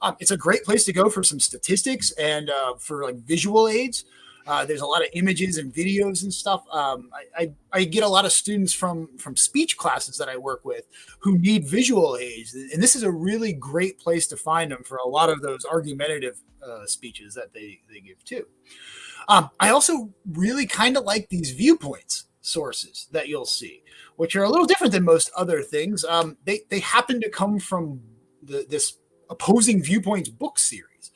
C: Um, it's a great place to go for some statistics and uh, for like visual aids. Uh, there's a lot of images and videos and stuff. Um, I, I, I get a lot of students from from speech classes that I work with who need visual aids, and this is a really great place to find them for a lot of those argumentative uh, speeches that they they give too. Um, I also really kind of like these viewpoints sources that you'll see, which are a little different than most other things. Um, they they happen to come from the, this opposing viewpoints book series.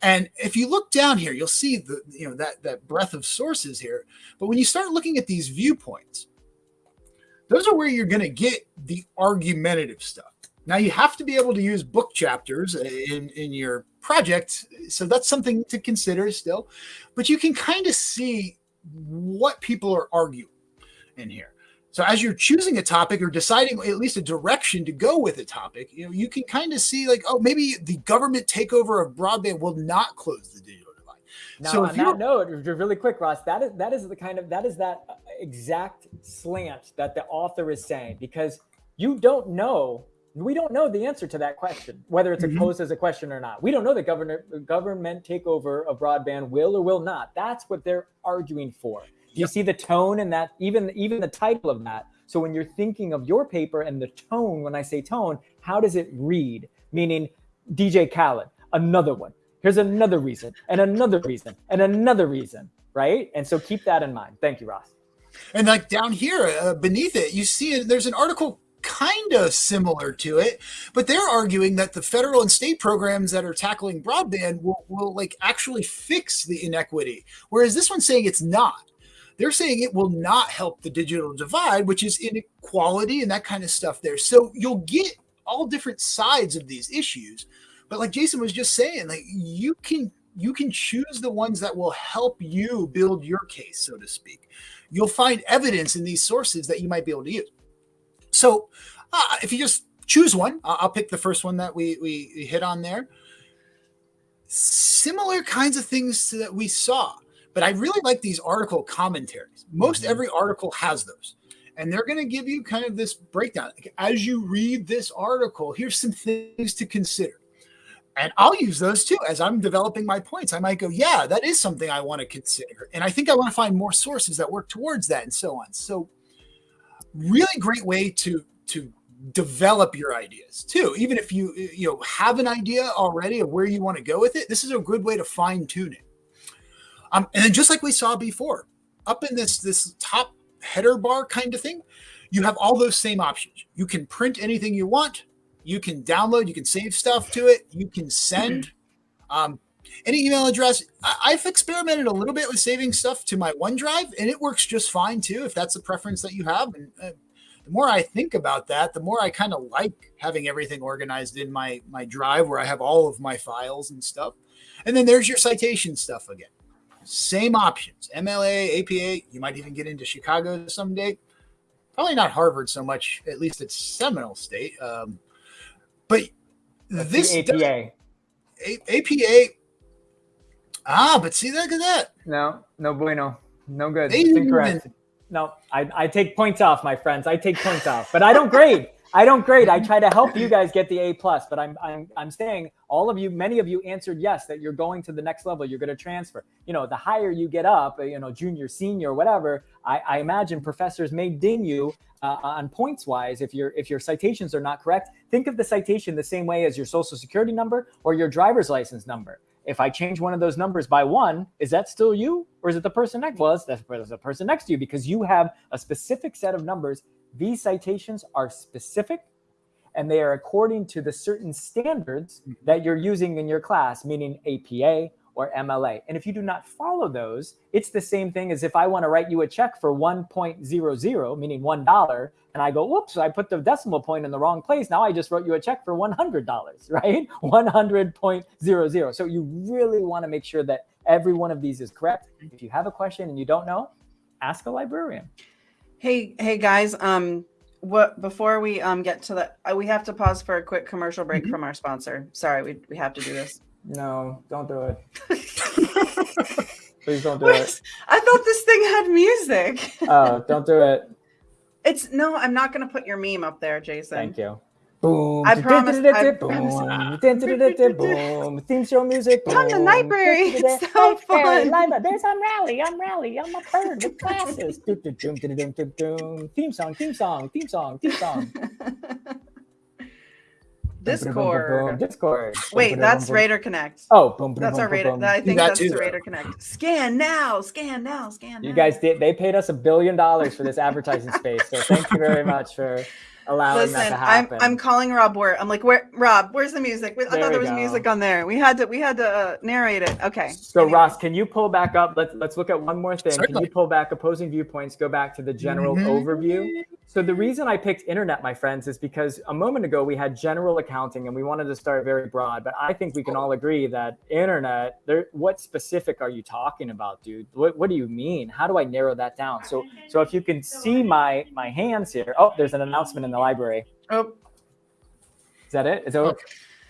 C: And if you look down here, you'll see the you know that that breadth of sources here. But when you start looking at these viewpoints, those are where you're going to get the argumentative stuff. Now you have to be able to use book chapters in in your project, so that's something to consider still. But you can kind of see what people are arguing in here. So as you're choosing a topic or deciding at least a direction to go with a topic, you know, you can kind of see like, oh, maybe the government takeover of broadband will not close the digital divide.
B: Now,
C: So
B: on
C: if
B: that note, really quick, Ross, that is that is the kind of that is that uh, exact slant that the author is saying because you don't know, we don't know the answer to that question, whether it's
C: Mhm.
B: posed as a question or not. We don't know the government government takeover of broadband will or will not. That's what they're arguing for. Do you
C: Yep.
B: see the tone and that even even the title of that? So when you're thinking of your paper and the tone, when I say tone, how does it read? Meaning DJ Khaled, another one. Here's another reason, and another reason, and another reason, right? And so keep that in mind. Thank you, Ross.
C: And like down here uh, beneath it, you see there's an article kind of similar to it, but they're arguing that the federal and state programs that are tackling broadband will, will like actually fix the inequity. Whereas this one's saying it's not. They're saying it will not help the digital divide, which is inequality and that kind of stuff there. So you'll get all different sides of these issues. But like Jason was just saying, like you can you can choose the ones that will help you build your case, so to speak you'll find evidence in these sources that you might be able to use. So, uh, if you just choose one, I'll pick the first one that we, we we hit on there. Similar kinds of things that we saw, but I really like these article commentaries. Most
B: Mhm.
C: every article has those, and they're going to give you kind of this breakdown. Like, As you read this article, here's some things to consider. And I'll use those too as I'm developing my points. I might go, yeah, that is something I want to consider. And I think I want to find more sources that work towards that and so on. So really great way to to develop your ideas too. Even if you you know have an idea already of where you want to go with it, this is a good way to fine tune it. Um, and then just like we saw before, up in this this top header bar kind of thing, you have all those same options. You can print anything you want you can download you can save stuff to it you can send um, any email address I- i've experimented a little bit with saving stuff to my onedrive and it works just fine too if that's the preference that you have and uh, the more i think about that the more i kind of like having everything organized in my my drive where i have all of my files and stuff and then there's your citation stuff again same options mla apa you might even get into chicago someday probably not harvard so much at least it's seminole state um, but
B: That's
C: this does-
B: APA.
C: A- APA. Ah, but see, look at that.
B: No, no bueno. No good.
C: They
B: incorrect. No, I, I take points off, my friends. I take points off, but I don't grade. I don't grade. I try to help you guys get the A plus, but I'm I'm I'm saying all of you, many of you answered yes that you're going to the next level. You're going to transfer. You know, the higher you get up, you know, junior, senior, whatever. I, I imagine professors may ding you uh, on points wise if your if your citations are not correct. Think of the citation the same way as your social security number or your driver's license number. If I change one of those numbers by one, is that still you, or is it the person next? Well, it's the, person next to you because you have a specific set of numbers. These citations are specific, and they are according to the certain standards mm-hmm. that you're using in your class, meaning APA or MLA. And if you do not follow those, it's the same thing as if I want to write you a check for 1.00, meaning $1, and I go, whoops, I put the decimal point in the wrong place. Now I just wrote you a check for $100, right? 100.00. So you really want to make sure that every one of these is correct. If you have a question and you don't know, ask a librarian.
A: Hey, hey guys. Um, what before we um get to the, uh, we have to pause for a quick commercial break
C: Mhm.
A: from our sponsor. Sorry, we we have to do this.
B: No, don't do it. Please don't do
A: Wait,
B: it.
A: I thought this thing had music.
B: Oh, don't do it.
A: It's no, I'm not gonna put your meme up there, Jason.
B: Thank you. Boom.
A: I promise-
B: Boom. Boom. Theme show music.
A: Come to
B: boom.
A: library, it's so fun.
B: library. There's I'm Rally. I'm Rally. I'm a bird with glasses. Doom, doom, doom, doom, doom, doom, doom. Theme song. Theme song. Theme song. Theme song.
A: Discord.
B: Discord.
A: Wait, that's Raider Connect.
B: Oh, boom, boom,
A: That's
B: boom,
A: our
B: boom,
A: Raider.
B: boom.
A: I think
C: that
A: that's
C: too,
A: the
C: though.
A: Raider Connect. Scan now, scan now, scan. Now.
B: You guys did. They paid us a billion dollars for this advertising space. So thank you very much for allowing that
A: Listen,
B: to
A: I'm. I'm calling Rob Ware. I'm like, where Rob? Where's the music? I
B: There
A: thought there was
B: go.
A: music on there. We had to we had to uh, narrate it. Okay.
B: So
A: Anyway.
B: Ross, can you pull back up? Let's let's look at one more thing. Can you pull back opposing viewpoints? Go back to the general
C: Mhm.
B: overview. So the reason I picked internet, my friends, is because a moment ago we had general accounting and we wanted to start very broad, but I think we can all agree that internet, there what specific are you talking about, dude? What what do you mean? How do I narrow that down? So so if you can see my my hands here. Oh, there's an announcement in the library.
A: Oh,
B: Is that it? Is it oh. okay?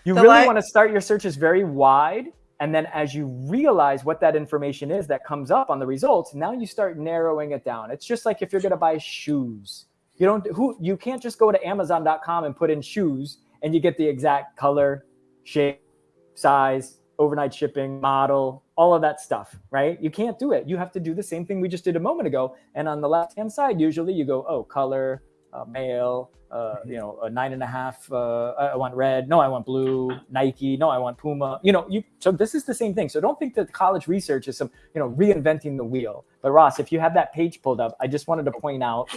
B: You
A: The
B: really want to start your searches very wide. And then as you realize what that information is that comes up on the results, now you start narrowing it down. It's just like if you're going to buy shoes. You don't who you can't just go to amazon.com and put in shoes and you get the exact color, shape, size, overnight shipping, model, all of that stuff, right? You can't do it. You have to do the same thing we just did a moment ago. And on the left-hand side, usually you go, oh, color, uh, male, uh, you know, a nine and a half. Uh, I want red. No, I want blue. Nike. No, I want Puma. You know, you. So this is the same thing. So don't think that college research is some, you know, reinventing the wheel. But Ross, if you have that page pulled up, I just wanted to point out.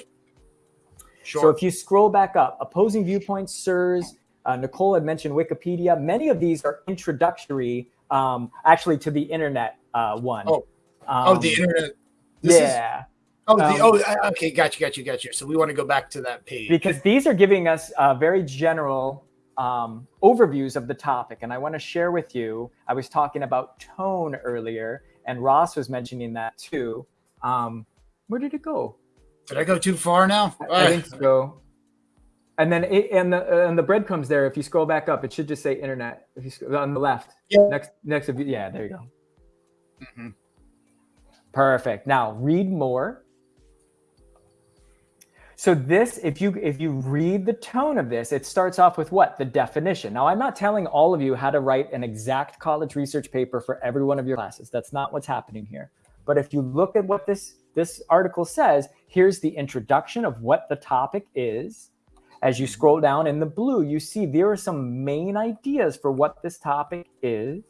C: Sure.
B: So if you scroll back up, opposing viewpoints, SIRS. Uh, Nicole had mentioned Wikipedia. Many of these are introductory, um, actually, to the internet uh, one.
C: Oh.
B: Um,
C: oh, the internet. This is-
B: yeah.
C: oh, the,
B: um,
C: oh, okay. Got you. Got you. Got you. So we want to go back to that page.
B: because these are giving us uh, very general um, overviews of the topic. And I want to share with you, I was talking about tone earlier, and Ross was mentioning that too. Um, where did it go?
C: Did I go too far now?
B: I think so. And then it, and the and the breadcrumbs there. If you scroll back up, it should just say internet. If you sc- on the left,
C: Yeah.
B: next next of you, yeah, there you go.
C: Mhm.
B: Perfect. Now read more. So this, if you if you read the tone of this, it starts off with what? The definition. Now I'm not telling all of you how to write an exact college research paper for every one of your classes. That's not what's happening here. But if you look at what this this article says, here's the introduction of what the topic is. As you scroll down in the blue, you see there are some main ideas for what this topic is.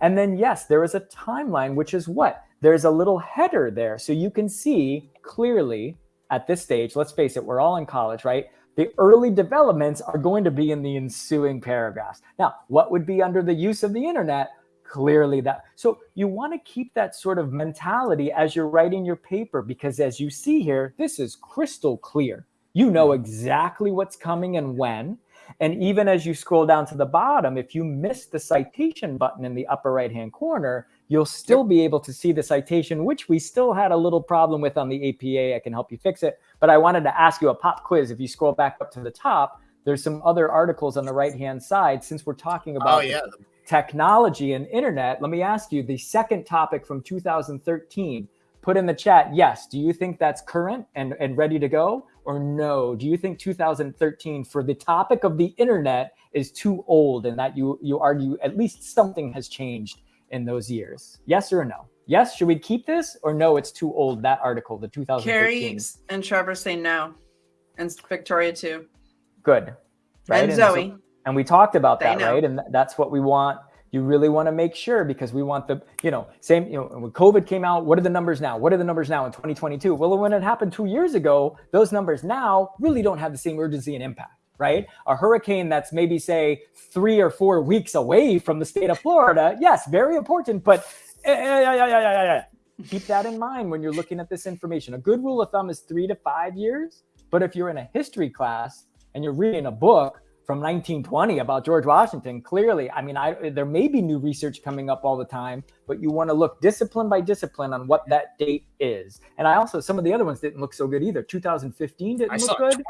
B: And then, yes, there is a timeline, which is what? There's a little header there. So you can see clearly at this stage, let's face it, we're all in college, right? The early developments are going to be in the ensuing paragraphs. Now, what would be under the use of the internet? Clearly, that. So you want to keep that sort of mentality as you're writing your paper, because as you see here, this is crystal clear. You know exactly what's coming and when. And even as you scroll down to the bottom, if you miss the citation button in the upper right hand corner, you'll still be able to see the citation, which we still had a little problem with on the APA. I can help you fix it. But I wanted to ask you a pop quiz. If you scroll back up to the top, there's some other articles on the right hand side. Since we're talking oh, about
C: Oh yeah.
B: Technology and internet, let me ask you the second topic from 2013. Put in the chat, yes. Do you think that's current and, and ready to go? Or no? Do you think 2013 for the topic of the internet is too old and that you, you argue at least something has changed in those years? Yes or no? Yes, should we keep this or no, it's too old, that article, the 2013?
A: Carrie and Trevor say no, and Victoria too,
B: Good.
A: and
B: so-
A: Zoe.
B: And we talked about
A: They
B: that
A: know.
B: right? And th- that's what we want. You really want to make sure because we want the you know same you know when covid came out what are the numbers now? What are the numbers now in 2022 well when it happened two years ago those numbers now really don't have the same urgency and impact right? A hurricane that's maybe say three or four weeks away from the state of florida yes very important but eh, eh, keep that in mind when you're looking at this information. A good rule of thumb is three to five years but if you're in a history class and you're reading a book from 1920 about George Washington. Clearly, I mean, I, there may be new research coming up all the time, but you want to look discipline by discipline on what that date is. And I also, some of the other ones didn't look so good either. 2015 didn't
C: I
B: look
C: saw
B: good.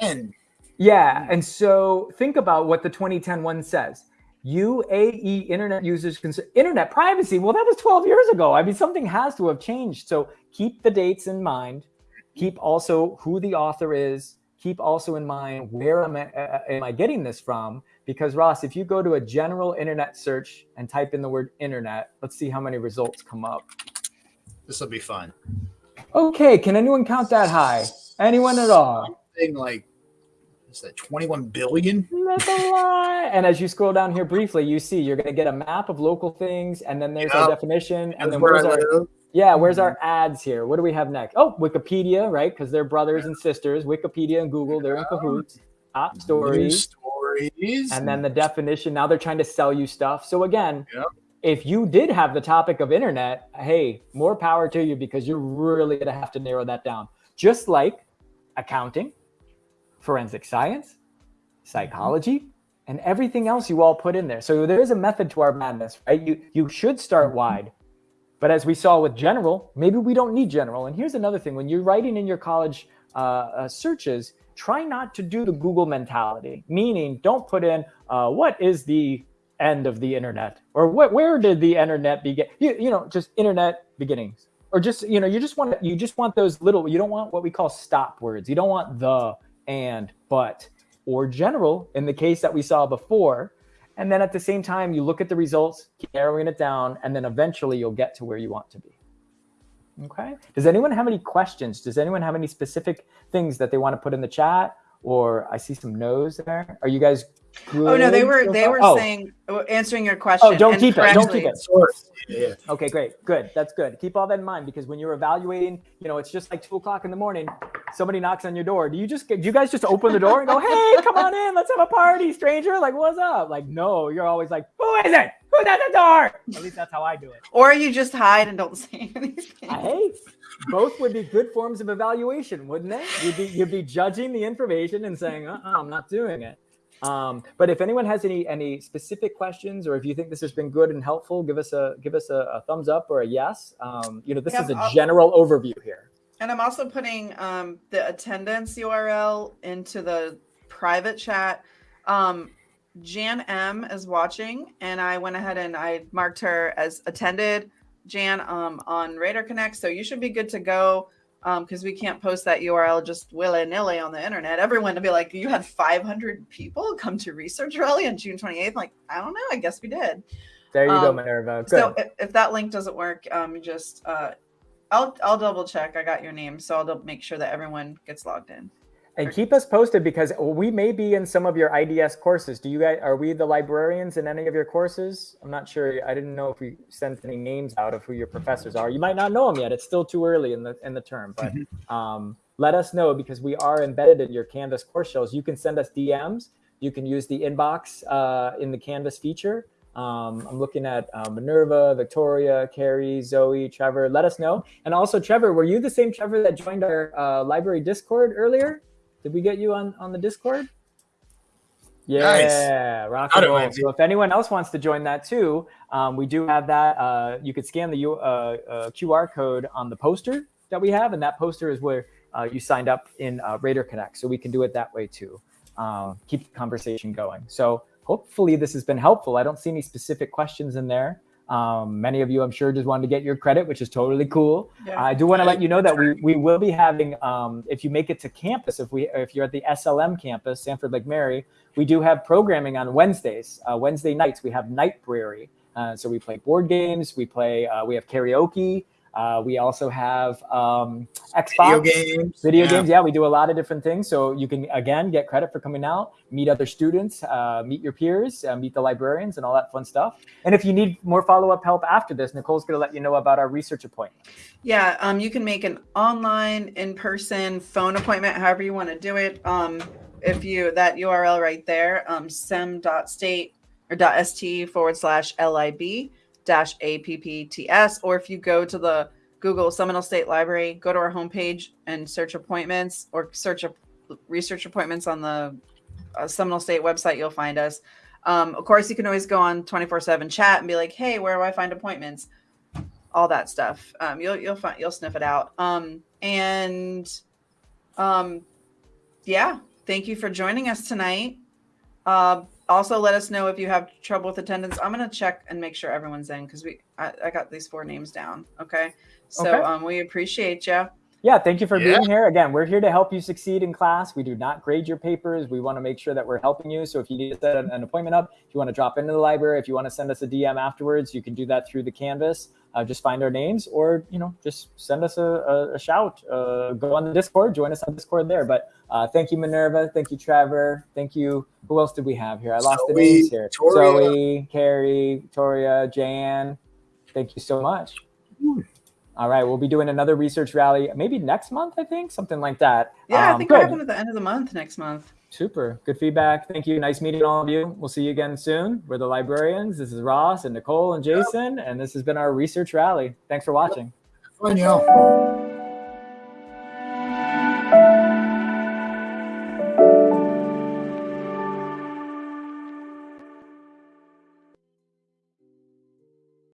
C: 2010.
B: Yeah. Hmm. And so think about what the 2010 one says. UAE internet users internet privacy. Well, that was 12 years ago. I mean, something has to have changed. So keep the dates in mind. Hmm. Keep also who the author is. Keep also in mind where am I, uh, am I getting this from? Because Ross, if you go to a general internet search and type in the word internet, let's see how many results come up.
C: This will be fun.
B: Okay, can anyone count that high? Anyone at all?
C: Thing like, is that 21 billion?
B: That's a lie. And as you scroll down here briefly, you see you're going to get a map of local things, and then there's our definition, and then
C: where
B: where's
C: I
B: our. Yeah, where's our ads here? What do we have next? Oh, Wikipedia, right? Because they're brothers and sisters. Wikipedia and Google, they're in cahoots. Top stories,
C: stories.
B: and then the definition. Now they're trying to sell you stuff. So again,
C: Yep.
B: if you did have the topic of internet, hey, more power to you because you're really going to have to narrow that down. Just like accounting, forensic science, psychology, and everything else you all put in there. So there is a method to our madness, right? You you should start wide. But as we saw with general, maybe we don't need general. And here's another thing: when you're writing in your college uh, uh, searches, try not to do the Google mentality. Meaning, don't put in uh, what is the end of the internet or where did the internet begin? You, you know, just internet beginnings or just you know you just want you just want those little you don't want what we call stop words you don't want the and but or general in the case that we saw before and then at the same time you look at the results keep narrowing it down and then eventually you'll get to where you want to be. Okay? Does anyone have any questions? Does anyone have any specific things that they want to put in the chat? Or i see some no's there. Are you guys good
A: Oh no, they were they were
B: Oh.
A: saying uh, answering your question.
B: Oh, don't
A: and
B: keep it. Don't keep it.
C: Source. Yeah.
B: Okay, great. Good. That's good. Keep all that in mind because when you're evaluating, you know, it's just like two o'clock in the morning. Somebody knocks on your door. Do you just get, do you guys just open the door and go, hey, come on in. Let's have a party, stranger? Like, what's up? Like, no, you're always like, who is it? Who's at the door? At least that's how I do it.
A: Or you just hide and don't say anything.
B: Hey, both would be good forms of evaluation, wouldn't they? You'd be, you'd be judging the information and saying, uh-uh, I'm not doing it. Um, but if anyone has any any specific questions, or if you think this has been good and helpful, give us a give us a, a thumbs up or a yes. Um, you know, this
A: Yeah,
B: is a
A: I'll-
B: general overview here.
A: And I'm also putting um, the attendance URL into the private chat. Um, Jan M is watching, and I went ahead and I marked her as attended. Jan um, on Raider Connect, so you should be good to go. Because we can't post that URL just willy nilly on the internet. Everyone to be like, you had 500 people come to Research Rally on June 28th. Like, I don't know. I guess we did.
B: There you go,
A: Um,
B: Minerva. Good.
A: So if, if that link doesn't work, um, just uh, I'll I'll double check. I got your name, so I'll make sure that everyone gets logged in.
B: And keep us posted because we may be in some of your IDS courses. Do you guys are we the librarians in any of your courses? I'm not sure. I didn't know if we sent any names out of who your professors are. You might not know them yet. It's still too early in the in the term, but um, let us know because we are embedded in your Canvas course shells. You can send us DMs. You can use the inbox uh, in the Canvas feature. Um, I'm looking at uh, Minerva, Victoria, Carrie, Zoe, Trevor. Let us know. And also, Trevor, were you the same Trevor that joined our uh, library Discord earlier? Did we get you on on the Discord? Yeah, rock and roll. So if anyone else wants to join that too, um, we do have that. Uh, you could scan the U- uh, uh, QR code on the poster that we have, and that poster is where uh, you signed up in uh, Raider Connect. So we can do it that way too. Uh, keep the conversation going. So hopefully this has been helpful. I don't see any specific questions in there. Um, many of you, I'm sure, just wanted to get your credit, which is totally cool. I do want to let you know that we, we will be having, um, if you make it to campus, if we if you're at the SLM campus, Sanford Lake Mary, we do have programming on Wednesdays. Uh, Wednesday nights we have night brewery, uh, so we play board games, we play, uh, we have karaoke, uh, we also have um, Xbox
C: Video games.
B: video
C: Yeah.
B: games yeah we do a lot of different things so you can again get credit for coming out meet other students uh, meet your peers uh, meet the librarians and all that fun stuff and if you need more follow-up help after this nicole's going to let you know about our research appointment
A: Yeah, um, you can make an online, in-person, phone appointment, however you want to do it. Um, if you that URL right there, um, sem.state or .st forward slash lib dash appts, or if you go to the Google Seminole State Library, go to our homepage and search appointments or search a research appointments on the uh, Seminole State website, you'll find us. Um, of course, you can always go on 24/7 chat and be like, "Hey, where do I find appointments?" All that stuff. Um, you'll you'll find you'll sniff it out. Um, and um, yeah, thank you for joining us tonight. Uh, also, let us know if you have trouble with attendance. I'm gonna check and make sure everyone's in because we I, I got these four names down. Okay, so
B: Okay.
A: um, we appreciate you.
B: yeah thank you for
C: Yeah.
B: being here again we're here to help you succeed in class we do not grade your papers we want to make sure that we're helping you so if you need to set an, an appointment up if you want to drop into the library if you want to send us a dm afterwards you can do that through the canvas uh, just find our names or you know just send us a, a, a shout uh, go on the discord join us on discord there but uh, thank you minerva thank you trevor thank you who else did we have here i lost the names here
C: Victoria.
B: zoe carrie victoria jan thank you so much all right, we'll be doing another research rally maybe next month, I think, something like that.
A: Yeah, I
B: Um,
A: think we're
B: good.
A: having at the end of the month next month.
B: Super. Good feedback. Thank you. Nice meeting all of you. We'll see you again soon. We're the librarians. This is Ross and Nicole and Jason, and this has been our research rally. Thanks for watching.
C: Fun, y'all.